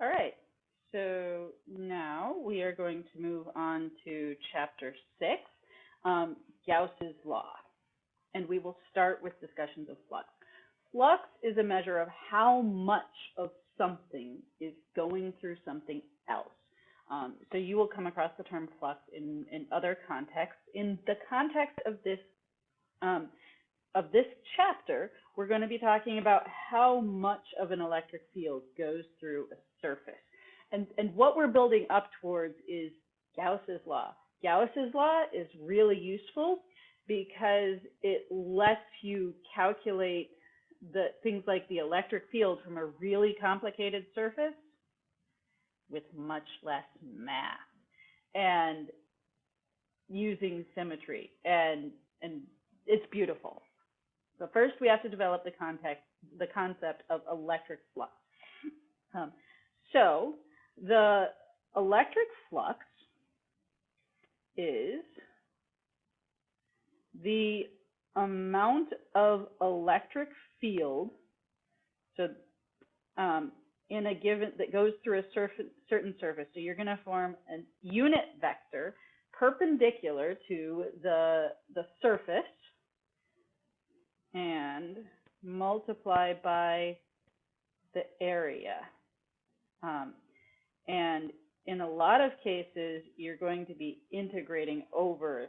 All right, so now we are going to move on to chapter six, um, Gauss's law. And we will start with discussions of flux. Flux is a measure of how much of something is going through something else. Um, so you will come across the term flux in, in other contexts. In the context of this um, of this chapter, we're going to be talking about how much of an electric field goes through a surface. And, and what we're building up towards is Gauss's law. Gauss's law is really useful because it lets you calculate the things like the electric field from a really complicated surface with much less math and using symmetry and and it's beautiful. So first we have to develop the context, the concept of electric flux. Um, so the electric flux is the amount of electric field, so um, in a given, that goes through a surface, certain surface. So you're going to form a unit vector perpendicular to the, the surface and multiply by the area. Um, and in a lot of cases, you're going to be integrating over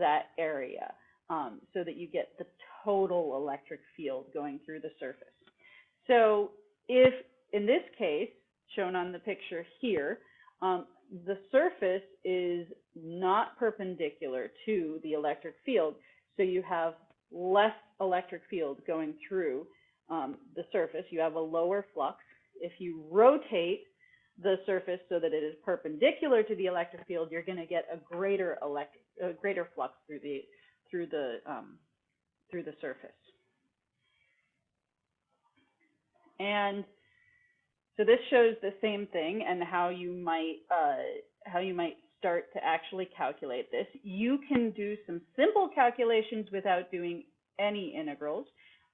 that area um, so that you get the total electric field going through the surface. So if, in this case, shown on the picture here, um, the surface is not perpendicular to the electric field, so you have less electric field going through um, the surface. You have a lower flux. If you rotate the surface so that it is perpendicular to the electric field, you're going to get a greater electric, a greater flux through the through the um, through the surface. And so this shows the same thing and how you might uh, how you might start to actually calculate this. You can do some simple calculations without doing any integrals,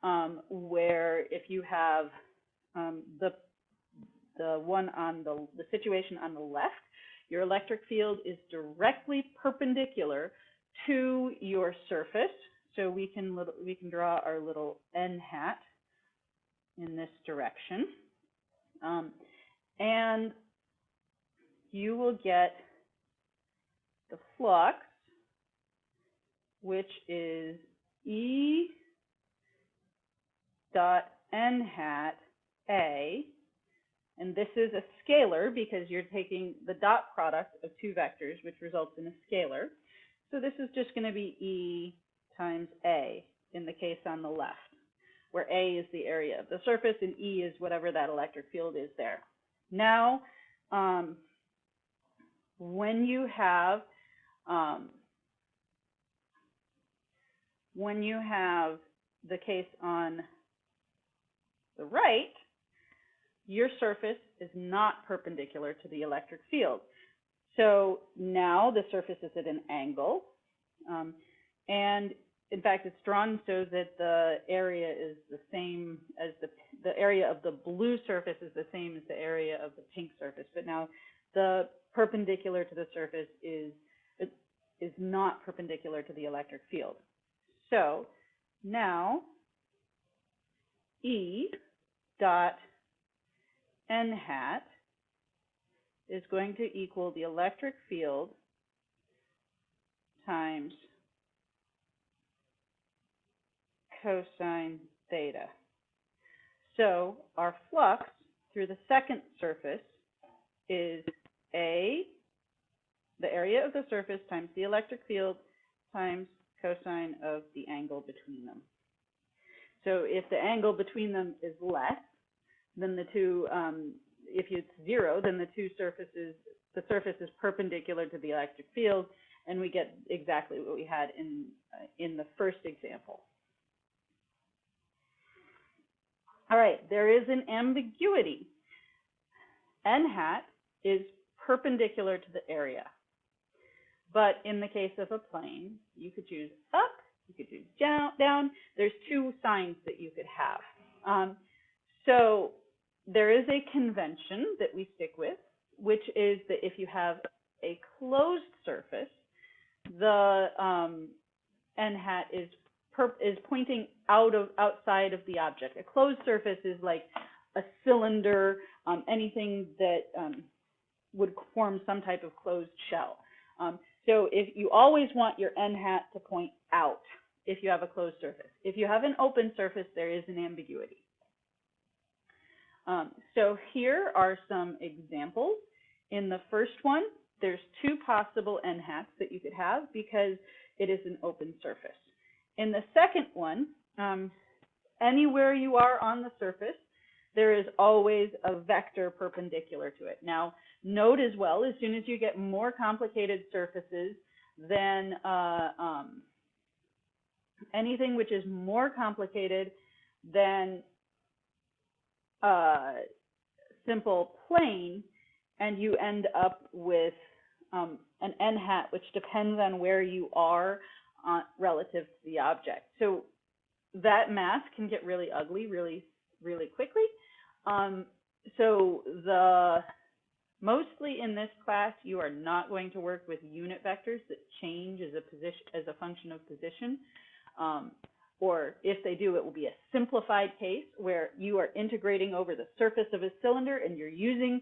um, where if you have um, the the one on the the situation on the left, your electric field is directly perpendicular to your surface. So we can little, we can draw our little n hat in this direction, um, and you will get the flux, which is E dot n hat A, and this is a scalar because you're taking the dot product of two vectors, which results in a scalar. So this is just going to be E times A in the case on the left, where A is the area of the surface and E is whatever that electric field is there. Now, um, when you have um, when you have the case on the right, your surface is not perpendicular to the electric field. So now the surface is at an angle. Um, and in fact, it's drawn so that the area is the same as the, the area of the blue surface is the same as the area of the pink surface. But now the perpendicular to the surface is, is not perpendicular to the electric field. So now E dot n hat is going to equal the electric field times cosine theta. So our flux through the second surface is A, the area of the surface times the electric field times cosine of the angle between them. So if the angle between them is less than the two, um, if it's zero, then the two surfaces, the surface is perpendicular to the electric field, and we get exactly what we had in, uh, in the first example. All right, there is an ambiguity. N hat is perpendicular to the area. But in the case of a plane, you could choose up, you could choose down. down. There's two signs that you could have. Um, so there is a convention that we stick with, which is that if you have a closed surface, the um, n hat is is pointing out of outside of the object. A closed surface is like a cylinder, um, anything that um, would form some type of closed shell. Um, so if you always want your n hat to point out if you have a closed surface. If you have an open surface, there is an ambiguity. Um, so here are some examples. In the first one, there's two possible n hats that you could have because it is an open surface. In the second one, um, anywhere you are on the surface, there is always a vector perpendicular to it. Now, note as well, as soon as you get more complicated surfaces, then uh, um, anything which is more complicated than uh, simple plane, and you end up with um, an n hat, which depends on where you are uh, relative to the object. So that math can get really ugly really, really quickly. Um, so the mostly in this class, you are not going to work with unit vectors that change as a position as a function of position. Um, or if they do, it will be a simplified case where you are integrating over the surface of a cylinder and you're using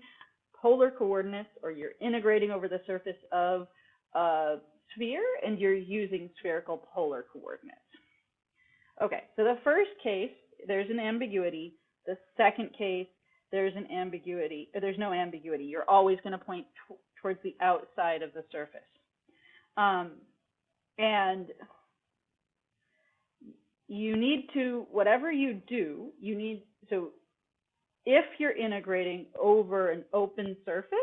polar coordinates, or you're integrating over the surface of a sphere and you're using spherical polar coordinates. Okay, so the first case, there's an ambiguity. The second case, there's an ambiguity. There's no ambiguity. You're always going to point towards the outside of the surface. Um, and you need to, whatever you do, you need, so if you're integrating over an open surface,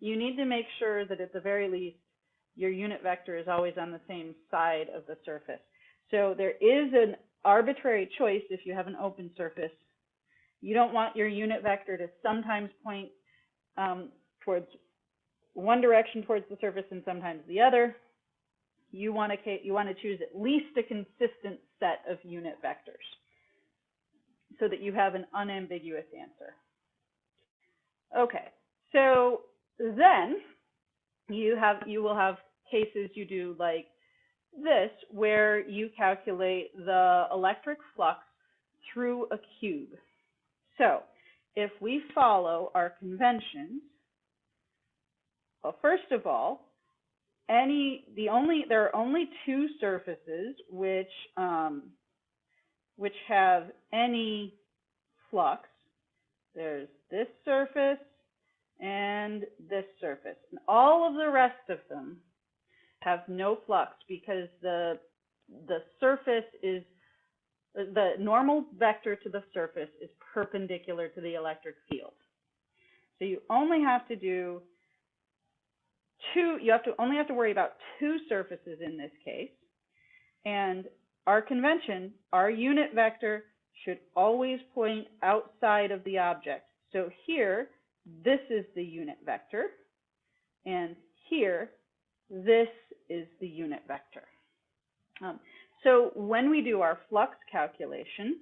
you need to make sure that at the very least, your unit vector is always on the same side of the surface. So there is an arbitrary choice if you have an open surface. You don't want your unit vector to sometimes point um, towards one direction towards the surface and sometimes the other you want to you want to choose at least a consistent set of unit vectors so that you have an unambiguous answer. Okay, so then you have you will have cases you do like this where you calculate the electric flux through a cube. So if we follow our conventions, well, first of all, any the only there are only two surfaces which um, which have any flux. There's this surface and this surface. And all of the rest of them have no flux because the the surface is the normal vector to the surface is perpendicular to the electric field. So you only have to do two, you have to only have to worry about two surfaces in this case. And our convention, our unit vector should always point outside of the object. So here, this is the unit vector. And here, this is the unit vector. Um, so when we do our flux calculation,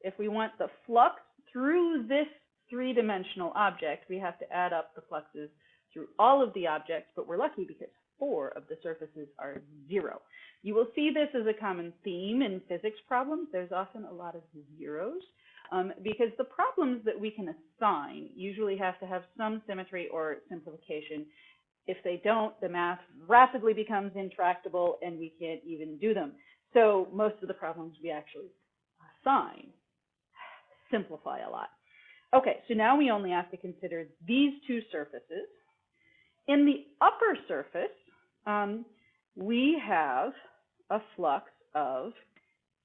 if we want the flux through this three-dimensional object, we have to add up the fluxes through all of the objects, but we're lucky because four of the surfaces are zero. You will see this as a common theme in physics problems. There's often a lot of zeros um, because the problems that we can assign usually have to have some symmetry or simplification. If they don't, the math rapidly becomes intractable and we can't even do them. So most of the problems we actually assign simplify a lot. Okay, so now we only have to consider these two surfaces. In the upper surface, um, we have a flux of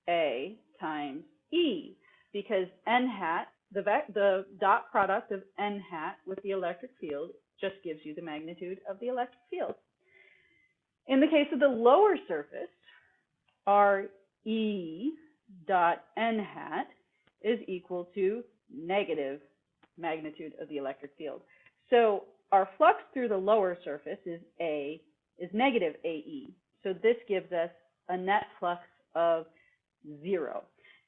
A times E because n hat, the, the dot product of n hat with the electric field just gives you the magnitude of the electric field. In the case of the lower surface, our E dot n hat is equal to negative magnitude of the electric field. So our flux through the lower surface is A, is negative AE. So this gives us a net flux of zero.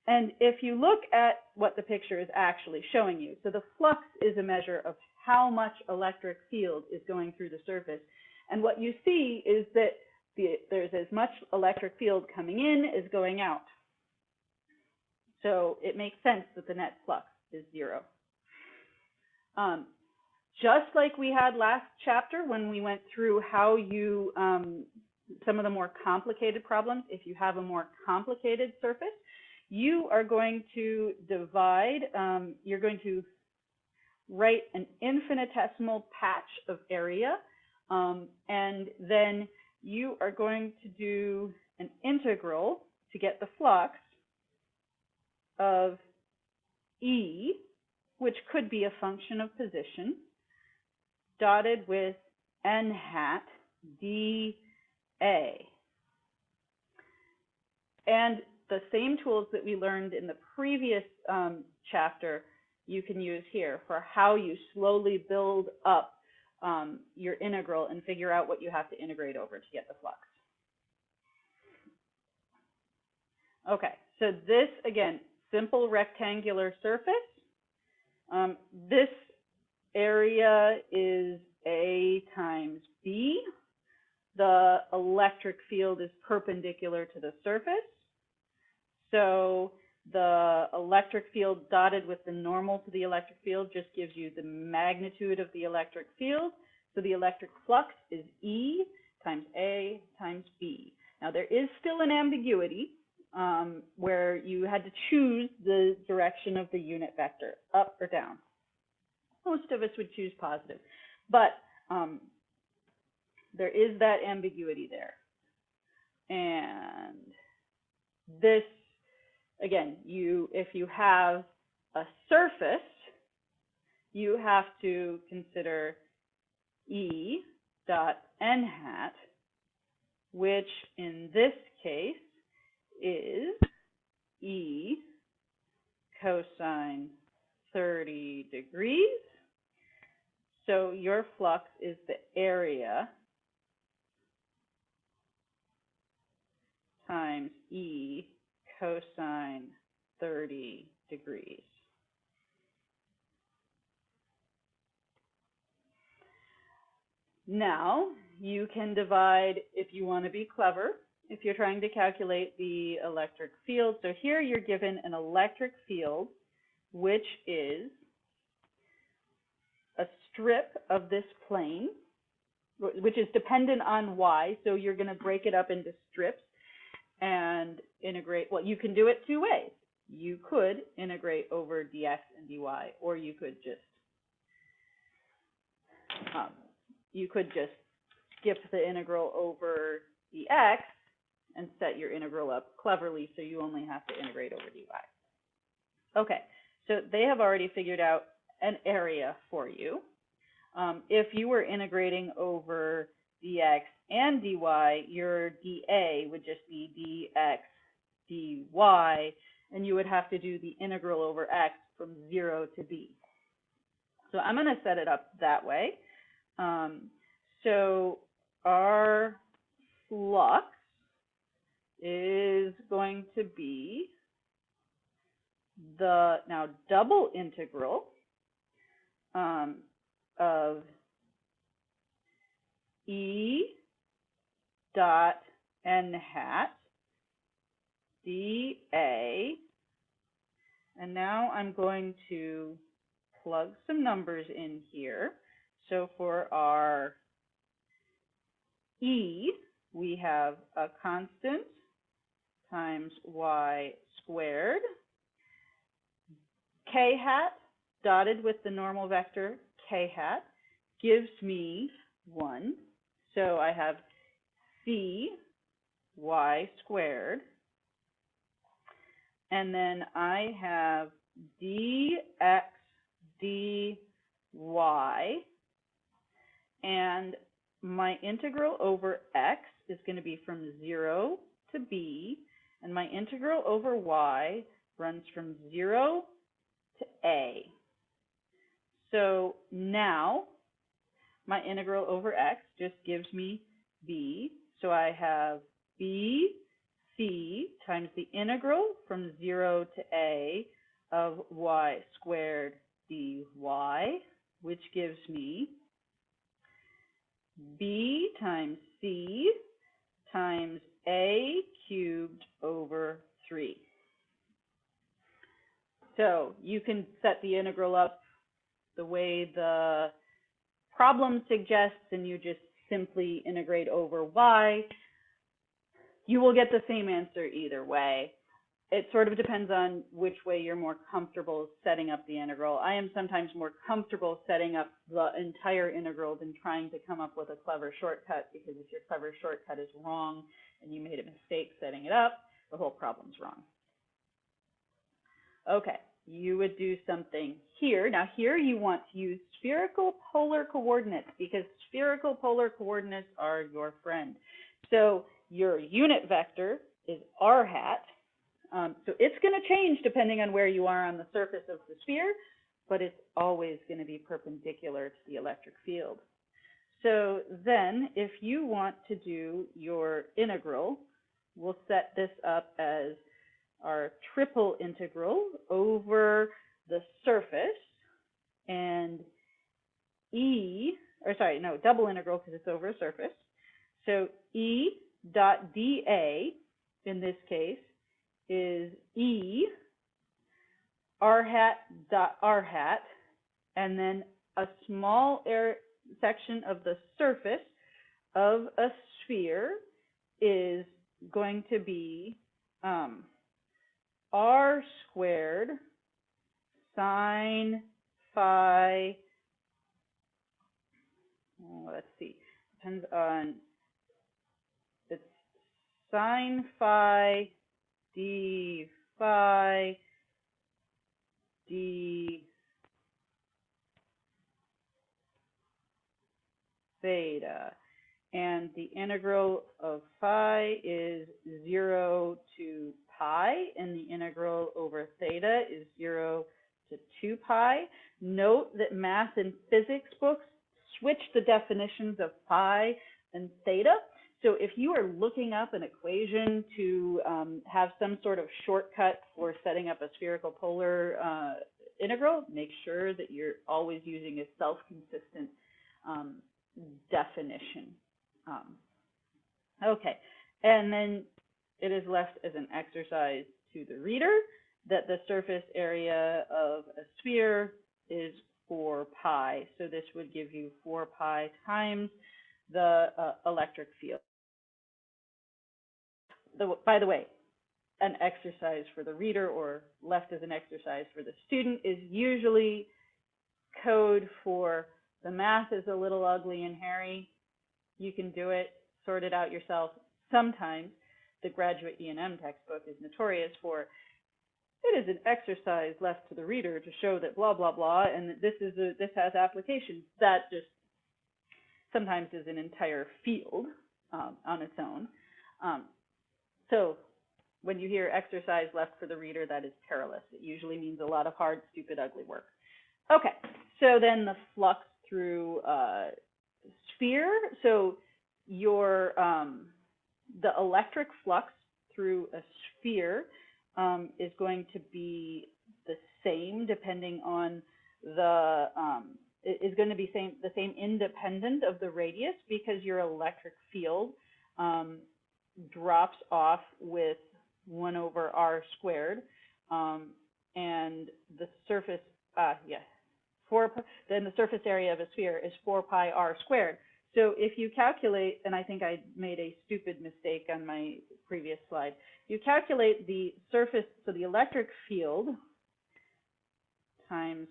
And if you look at what the picture is actually showing you, so the flux is a measure of how much electric field is going through the surface. And what you see is that the, there's as much electric field coming in as going out. So it makes sense that the net flux is zero. Um, just like we had last chapter when we went through how you, um, some of the more complicated problems, if you have a more complicated surface, you are going to divide, um, you're going to write an infinitesimal patch of area, um, and then you are going to do an integral to get the flux of E, which could be a function of position, dotted with n hat dA. And the same tools that we learned in the previous um, chapter you can use here for how you slowly build up um, your integral and figure out what you have to integrate over to get the flux. Okay, so this, again, simple rectangular surface. Um, this area is A times B. The electric field is perpendicular to the surface. So the electric field dotted with the normal to the electric field just gives you the magnitude of the electric field. So the electric flux is E times A times B. Now there is still an ambiguity um, where you had to choose the direction of the unit vector, up or down. Most of us would choose positive, but um, there is that ambiguity there. And this again, you if you have a surface, you have to consider E dot n hat, which in this case is E cosine 30 degrees. So your flux is the area times E cosine 30 degrees. Now, you can divide, if you want to be clever, if you're trying to calculate the electric field. So here you're given an electric field, which is strip of this plane, which is dependent on y. So you're going to break it up into strips and integrate, well, you can do it two ways. You could integrate over dx and dy, or you could just, um, you could just skip the integral over dx and set your integral up cleverly so you only have to integrate over dy. Okay, so they have already figured out an area for you. Um, if you were integrating over dx and dy, your dA would just be dx dy, and you would have to do the integral over x from 0 to b. So I'm going to set it up that way. Um, so our flux is going to be the now double integral um, of E dot n hat dA. And now I'm going to plug some numbers in here. So for our E, we have a constant times y squared. k hat dotted with the normal vector k hat gives me 1. So I have c y squared. And then I have dx dy. And my integral over x is going to be from 0 to b. And my integral over y runs from 0 to a. So now my integral over x just gives me b. So I have b c times the integral from 0 to a of y squared dy, which gives me b times c times a cubed over 3. So you can set the integral up the way the problem suggests, and you just simply integrate over y. You will get the same answer either way. It sort of depends on which way you're more comfortable setting up the integral. I am sometimes more comfortable setting up the entire integral than trying to come up with a clever shortcut, because if your clever shortcut is wrong and you made a mistake setting it up, the whole problem's wrong. Okay, you would do something here. Now here you want to use spherical polar coordinates because spherical polar coordinates are your friend. So your unit vector is r hat. Um, so it's going to change depending on where you are on the surface of the sphere, but it's always going to be perpendicular to the electric field. So then if you want to do your integral, we'll set this up as our triple integral over the surface and E, or sorry, no, double integral because it's over a surface. So E dot dA in this case is E r hat dot r hat and then a small air section of the surface of a sphere is going to be um, r squared sine phi, oh, let's see, depends on, it's sine phi d phi d theta. And the integral of phi is 0 to pi, and the integral over theta is 0 to 2 pi. Note that math and physics books switch the definitions of phi and theta. So if you are looking up an equation to um, have some sort of shortcut for setting up a spherical polar uh, integral, make sure that you're always using a self-consistent um, definition. Um, okay, and then it is left as an exercise to the reader that the surface area of a sphere is 4 pi. So this would give you 4 pi times the uh, electric field. The, by the way, an exercise for the reader or left as an exercise for the student is usually code for the math is a little ugly and hairy. You can do it, sort it out yourself. Sometimes the graduate E&M textbook is notorious for it is an exercise left to the reader to show that blah blah blah and that this is a this has applications. That just sometimes is an entire field um, on its own. Um, so when you hear exercise left for the reader that is perilous. It usually means a lot of hard stupid ugly work. Okay so then the flux through uh, sphere. So your um, the electric flux through a sphere um, is going to be the same depending on the um, is going to be same the same independent of the radius because your electric field um, drops off with one over r squared um, and the surface uh, yeah four then the surface area of a sphere is 4 pi r squared so if you calculate, and I think I made a stupid mistake on my previous slide, you calculate the surface, so the electric field times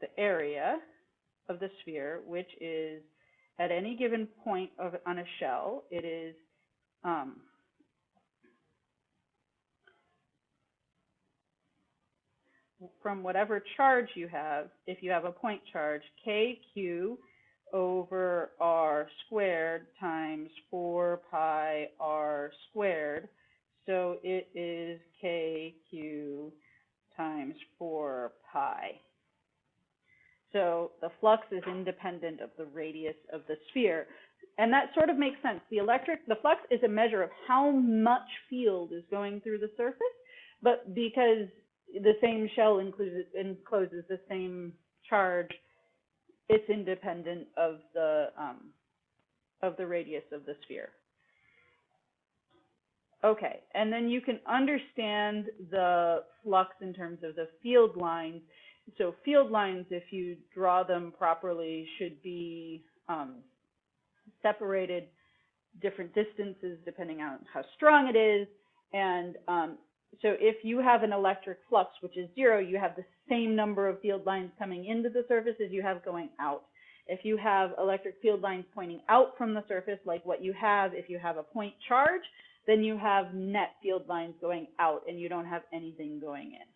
the area of the sphere, which is at any given point of, on a shell, it is um, from whatever charge you have, if you have a point charge, kq over r squared times 4 pi r squared. So it is kq times 4 pi. So the flux is independent of the radius of the sphere. And that sort of makes sense. The electric, the flux is a measure of how much field is going through the surface, but because the same shell includes, encloses the same charge, it's independent of the, um, of the radius of the sphere. Okay, and then you can understand the flux in terms of the field lines. So field lines, if you draw them properly, should be um, separated different distances depending on how strong it is. And um, so if you have an electric flux, which is zero, you have the same number of field lines coming into the surface as you have going out. If you have electric field lines pointing out from the surface, like what you have if you have a point charge, then you have net field lines going out and you don't have anything going in.